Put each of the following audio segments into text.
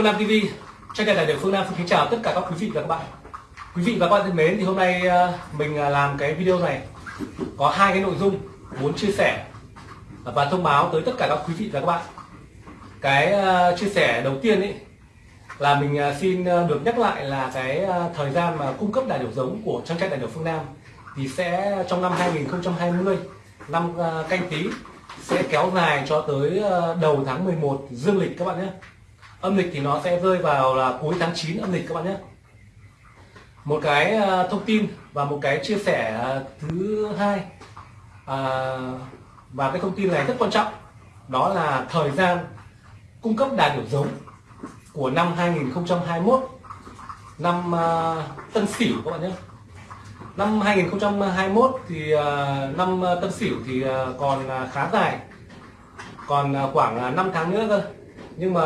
Phương Nam TV, trên kênh đại biểu Phương Nam xin kính chào tất cả các quý vị và các bạn. Quý vị và các bạn thân mến, thì hôm nay ờ, mình ờ, làm cái video này có hai cái nội dung muốn chia sẻ và thông báo tới tất cả các quý vị và các bạn. Cái ờ, chia sẻ đầu tiên ấy là mình xin được nhắc lại là cái thời gian mà cung cấp đại biểu giống của trang trại đại biểu Phương Nam thì sẽ trong năm 2020 năm canh tí sẽ kéo dài cho tới đầu tháng 11 dương lịch các bạn nhé âm lịch thì nó sẽ rơi vào là cuối tháng 9 âm lịch các bạn nhé. Một cái à, thông tin và một cái chia sẻ à, thứ hai. À, và cái thông tin này rất quan trọng. Đó là thời gian cung cấp đà điểu giống của năm 2021 năm uh, Tân Sửu các bạn nhé. Năm 2021 thì uh, năm Tân Sửu thì uh, còn khá dài. Còn khoảng 5 tháng nữa cơ nhưng mà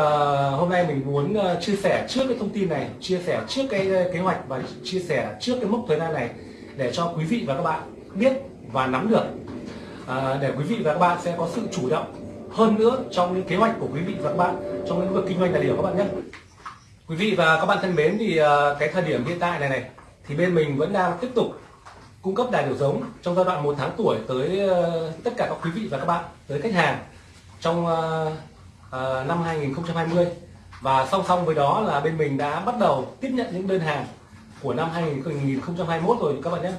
hôm nay mình muốn ờ, chia sẻ trước cái thông tin này chia sẻ trước cái ờ, kế hoạch và chia sẻ trước cái mốc thời gian này để cho quý vị và các bạn biết và nắm được. À, để quý vị và các bạn sẽ có sự chủ động hơn nữa trong những kế hoạch của quý vị và các bạn trong lĩnh vực kinh doanh tài liệu các bạn nhé. Quý vị và các bạn thân mến thì cái thời điểm hiện tại này này thì bên mình vẫn đang tiếp tục cung cấp đài điều giống trong giai đoạn một tháng tuổi tới tất cả các quý vị và các bạn tới khách hàng trong Ờ, năm 2020 và song song với đó là bên mình đã bắt đầu tiếp nhận những đơn hàng của năm 2021 rồi các bạn nhé.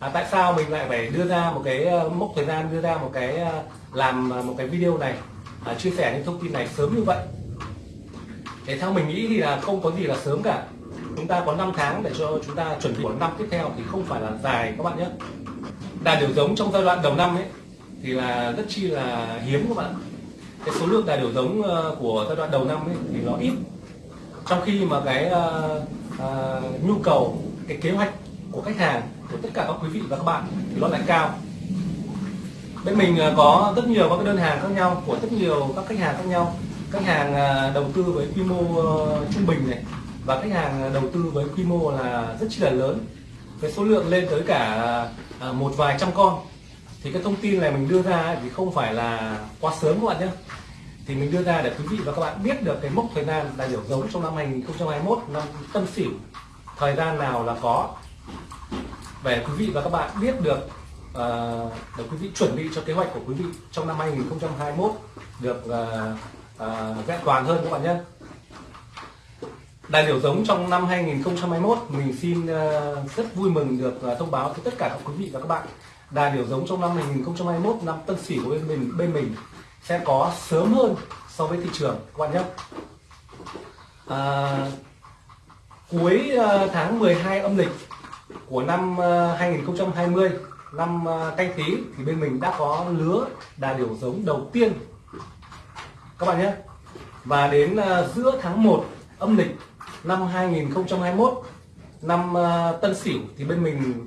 À, tại sao mình lại phải đưa ra một cái ờ, mốc thời gian đưa ra một cái ờ, làm một cái video này à, chia sẻ những thông tin này sớm như vậy? Để theo mình nghĩ thì là không có gì là sớm cả. Chúng ta có 5 tháng để cho chúng ta chuẩn bị của năm tiếp theo thì không phải là dài các bạn nhé. Đà điều giống trong giai đoạn đầu năm ấy thì là rất chi là hiếm các bạn cái số lượng tài điều giống ờ, của giai đoạn đầu năm ấy, thì nó ít. Trong khi mà cái uh, uh, nhu cầu cái kế hoạch của khách hàng của tất cả các quý vị và các bạn thì nó lại cao. Bên mình có rất nhiều các đơn hàng khác nhau của rất nhiều các khách hàng khác nhau. Khách hàng đầu tư với quy mô trung bình này và khách hàng đầu tư với quy mô là rất chi là lớn. Cái số lượng lên tới cả một vài trăm con. Thì cái thông tin này mình đưa ra thì không phải là quá sớm các bạn nhé thì mình đưa ra để quý vị và các bạn biết được cái mốc thời gian đại biểu giống trong năm 2021 năm Tân Sửu thời gian nào là có. Để quý vị và các bạn biết được uh, để quý vị chuẩn bị cho kế hoạch của quý vị trong năm 2021 được uh, uh, vẹn toàn hơn các bạn nhé. Đại biểu giống trong năm 2021 mình xin uh, rất vui mừng được uh, thông báo tới tất cả các quý vị và các bạn Đài biểu giống trong năm 2021 năm Tân Sửu của bên mình bên mình sẽ có sớm hơn so với thị trường các bạn nhé. À, cuối à, tháng 12 âm lịch của năm à, 2020 năm à, canh tí thì bên mình đã có lứa đà điểu giống đầu tiên các bạn nhé. Và đến giữa tháng 1 âm lịch năm 2021 năm Tân Sửu thì bên mình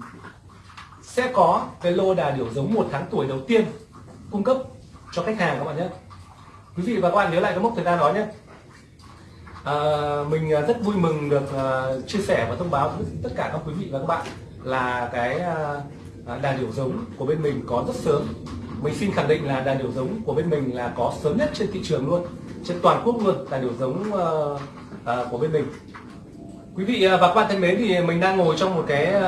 sẽ có cái lô đà điểu giống một tháng tuổi đầu tiên cung cấp cho khách hàng các bạn nhé. Quý vị và các bạn nhớ lại cái mốc thời gian đó nhé. À, mình à, rất vui mừng được uh, chia sẻ và thông báo với tất cả các quý vị và các bạn là cái uh, đàn điểu giống của bên mình có rất sớm. Mình xin khẳng định là đàn điểu giống của bên mình là có sớm nhất trên thị trường luôn trên toàn quốc luôn đàn điểu giống uh, uh, của bên mình. Quý vị và các bạn thân mến thì mình đang ngồi trong một cái uh,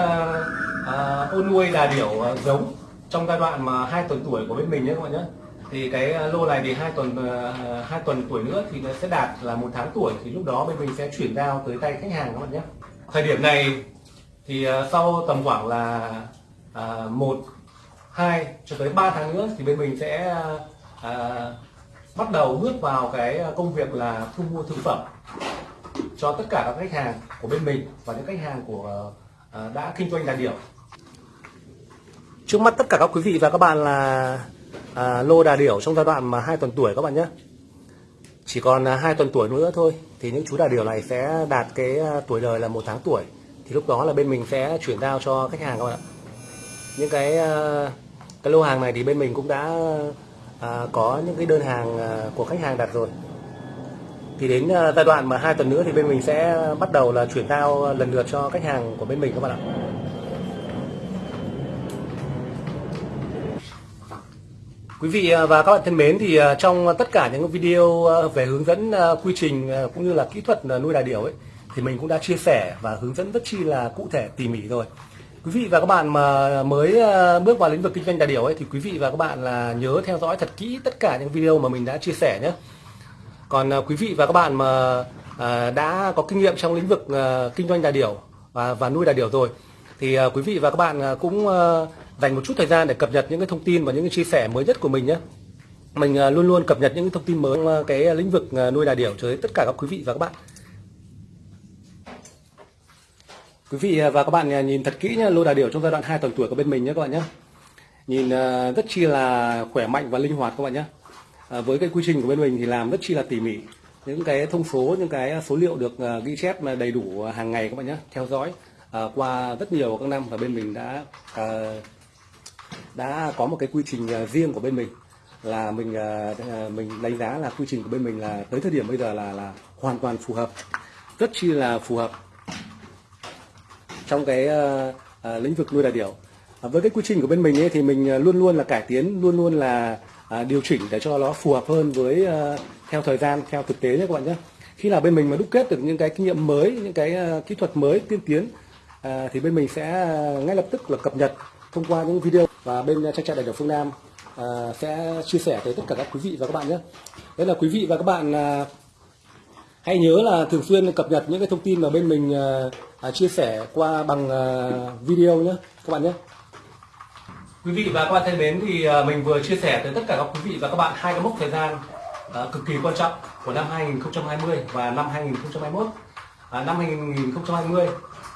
uh, ô nuôi đà điểu uh, giống trong giai đoạn mà hai tuần tuổi của bên mình nhé các bạn nhé thì cái ờ, lô này thì hai tuần ờ, hai tuần tuổi nữa thì nó sẽ đạt là một tháng tuổi. Thì lúc đó bên mình sẽ chuyển giao tới tay khách hàng các bạn nhé. Thời điểm này thì ờ, sau tầm khoảng là một, hai cho tới 3 tháng nữa thì bên mình sẽ bắt đầu bước vào cái công việc là thu mua thực phẩm cho tất cả các khách hàng của bên mình và những khách hàng của đã kinh doanh đà điểu trước mắt tất cả các quý vị và các bạn là à, lô đà điểu trong giai đoạn mà hai tuần tuổi các bạn nhé. Chỉ còn à, hai tuần tuổi nữa thôi thì những chú đà điểu này sẽ đạt cái à, tuổi đời là một tháng tuổi. Thì lúc đó là bên mình sẽ chuyển giao cho khách hàng các bạn ạ. Những cái à, cái lô hàng này thì bên mình cũng đã à, có những cái đơn hàng của khách hàng đặt rồi. Thì đến giai đoạn mà hai tuần nữa thì bên mình sẽ bắt đầu là chuyển giao lần lượt cho khách hàng của bên mình các bạn ạ. Quý vị à, và các bạn thân mến thì à, trong tất cả những video à, về hướng dẫn quy trình cũng như là kỹ thuật nuôi đà điểu ấy, thì mình cũng đã chia sẻ và hướng dẫn rất chi là cụ thể, tỉ mỉ rồi. Quý vị và các bạn mà mới bước vào lĩnh vực kinh doanh đà điểu ấy, thì quý vị và các bạn là nhớ theo dõi thật kỹ tất cả những video mà mình đã chia sẻ nhé. Còn quý vị và các bạn mà đã có kinh nghiệm trong lĩnh vực kinh doanh đà điểu và và nuôi đà điểu rồi, thì quý vị và các bạn cũng dành một chút thời gian để cập nhật những cái thông tin và những cái chia sẻ mới nhất của mình nhé. Mình à, luôn luôn cập nhật những thông tin mới trong à, cái lĩnh vực à, nuôi đà điểu tới tất cả các quý vị và các bạn. Quý vị và các bạn nhìn thật kỹ nhé lô đà điểu trong giai đoạn 2 tuần tuổi của bên mình nhé các bạn nhé nhìn rất chi là khỏe mạnh và linh hoạt các bạn nhé với cái quy trình của bên mình thì làm rất chi là tỉ mỉ. Những cái thông số, những cái số liệu được ghi chép đầy đủ hàng ngày các bạn nhé theo dõi qua rất nhiều các năm và bên mình đã đã có một cái quy trình à, riêng của bên mình. Là mình à, à, mình đánh giá là quy trình của bên mình là tới thời điểm bây giờ là là hoàn toàn phù hợp rất chi là phù hợp trong cái uh, uh, lĩnh vực nuôi đà điểu. Uh, với cái quy trình của bên mình ấy, thì mình luôn luôn là cải tiến luôn luôn là uh, điều chỉnh để cho nó phù hợp hơn với uh, theo thời gian theo thực tế nhé các bạn nhé. Khi nào bên mình mà đúc kết được những cái kinh nghiệm mới những cái uh, kỹ thuật mới tiên tiến uh, thì bên mình sẽ ngay lập tức là cập nhật thông qua những video và bên trang trại đại biểu phương Nam à, sẽ chia sẻ tới tất cả các quý vị và các bạn nhé. Đấy là quý vị và các bạn à, hãy nhớ là thường xuyên cập nhật những cái thông tin mà bên mình à, à, chia sẻ qua bằng à, video nhé các bạn nhé. Quý vị và các bạn thân mến thì à, mình vừa chia sẻ tới tất cả các quý vị và các bạn hai cái mốc thời gian à, cực kỳ quan trọng của năm 2020 và năm 2021. À, năm 2020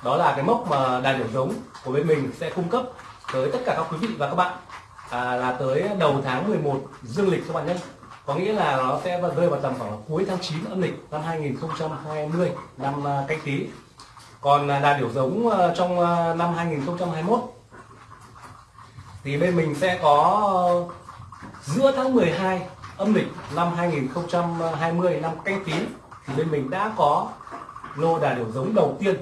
đó là cái mốc mà đài điểm giống của bên mình sẽ cung cấp tới tất cả các quý vị và các bạn à, là tới đầu tháng 11 dương lịch các bạn nhé. Có nghĩa là nó sẽ rơi vào tầm khoảng cuối tháng 9 âm lịch năm 2020 năm à, canh tí. Còn là đà điểu giống à, trong à, năm 2021 thì bên mình sẽ có giữa tháng 12 âm lịch năm 2020 năm canh tí thì bên mình đã có lô đà điểu giống đầu tiên.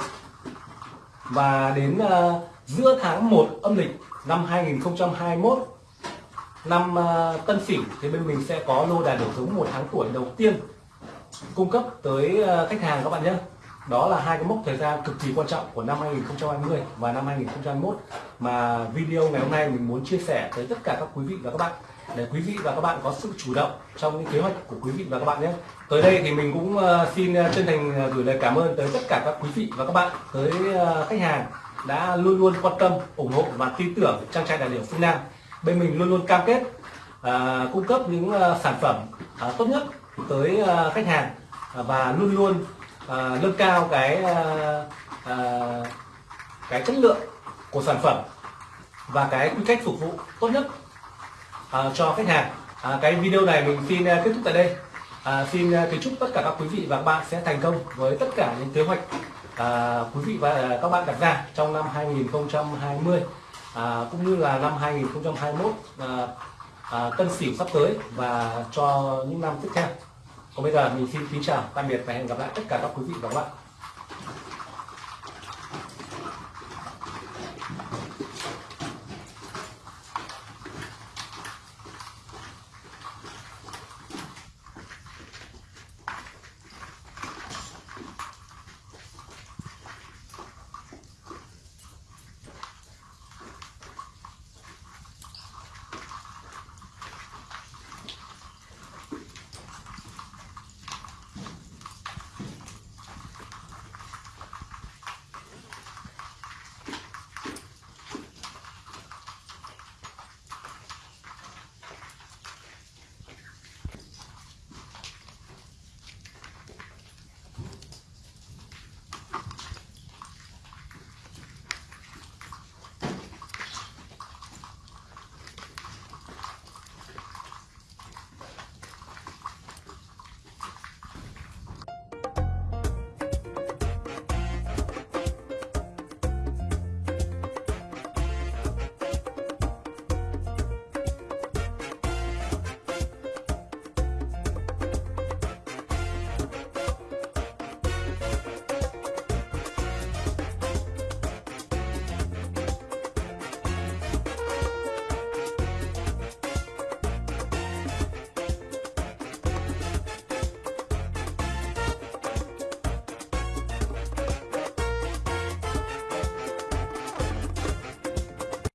Và đến uh, giữa tháng 1 âm lịch năm 2021 năm uh, Tân Sửu thì bên mình sẽ có lô đà đổi giống một tháng tuổi đầu tiên cung cấp tới uh, khách hàng các bạn nhé đó là hai cái mốc thời gian cực kỳ quan trọng của năm 2020 và năm 2021 mà video ngày hôm nay mình muốn chia sẻ tới tất cả các quý vị và các bạn để quý vị và các bạn có sự chủ động trong những kế hoạch của quý vị và các bạn nhé. Tới đây thì mình cũng à, xin chân thành gửi lời cảm ơn tới tất cả các quý vị và các bạn, tới khách hàng đã luôn luôn quan tâm, ủng hộ và tin tưởng trang trại đà điểu phương Nam. Bên mình luôn luôn cam kết à, cung cấp những à, sản phẩm à, tốt nhất tới à, khách hàng à, và luôn luôn à, nâng cao cái à, à, cái chất lượng của sản phẩm và cái quy cách phục vụ tốt nhất à, cho khách hàng. À, cái video này mình xin à, kết thúc tại đây. À, xin à, kính chúc tất cả các quý vị và các bạn sẽ thành công với tất cả những kế hoạch à, quý vị và à, các bạn đặt ra trong năm 2020 à, cũng như là năm 2021 à, à, tân sửu sắp tới và cho những năm tiếp theo. Còn bây giờ mình xin kính chào tạm biệt và hẹn gặp lại tất cả các quý vị và các bạn.